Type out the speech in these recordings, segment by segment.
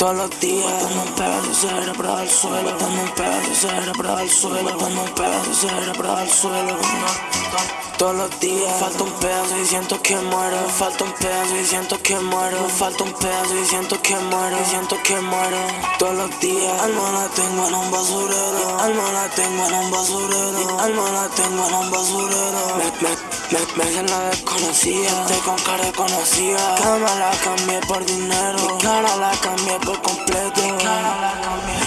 todos los días Dando un pedazo cerebro al suelo Dando un pedazo cerebro al suelo Dando un pedazo cerebro al suelo. Todos los días Falta un pedazo y siento que muero Falta un pedazo y siento que muero Falta un pedazo y siento que muero Y siento que muero. Todos los días Alma la tengo en un basurero Alma la tengo en un basurero Alma la tengo en un basurero. Me, me, me, me la desconocida Estoy con cara conocida. Cama la cambié por dinero Mi cara la cambié por completo.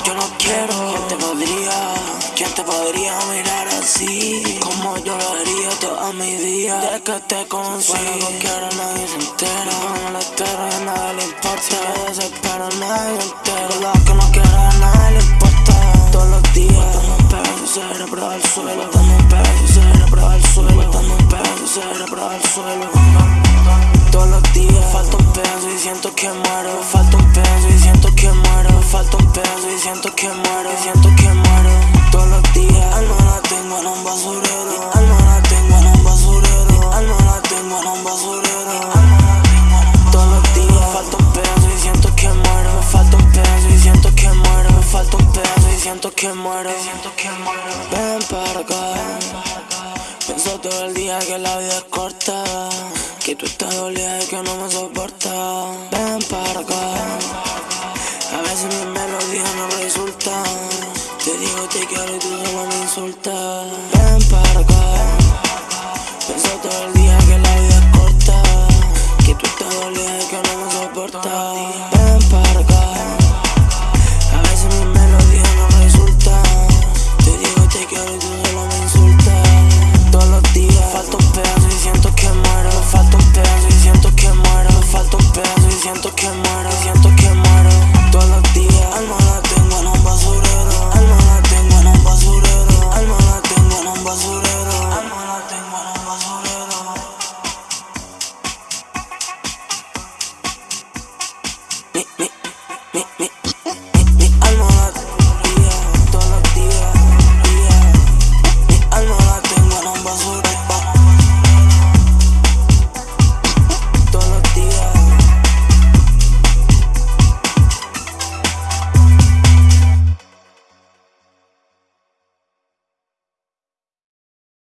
Yo no quiero ¿Quién te podría? ¿Quién te podría mirar así? Como yo lo haría toda mi vida De que te conocí. Bueno, no quiero nadie se entera. No me espero y a nadie le importa. Me desespero nadie se entera Lo que no quiero a nadie le importa. Todos los días Dando un pedazo cerebro al suelo al suelo. Todos los días. Falta un pedazo y siento que muero. Falta un pedazo y siento que muero. Falta un pedazo y siento que muero. Siento que muero. Todos los días. Alma la tengo en un basurero. Alma la tengo en un basurero. Alma la tengo en un basurero. Todos los días. Falta un pedazo y siento que muero. Falta un pedazo y siento que muero. Falta un pedazo y siento que muero. Ven para acá Pienso todo el día que la vida es corta Que tú estás dolida y que no me soporta. Ven para acá. A veces mis melodías no resultan. Te digo te quiero y tú solo me insultas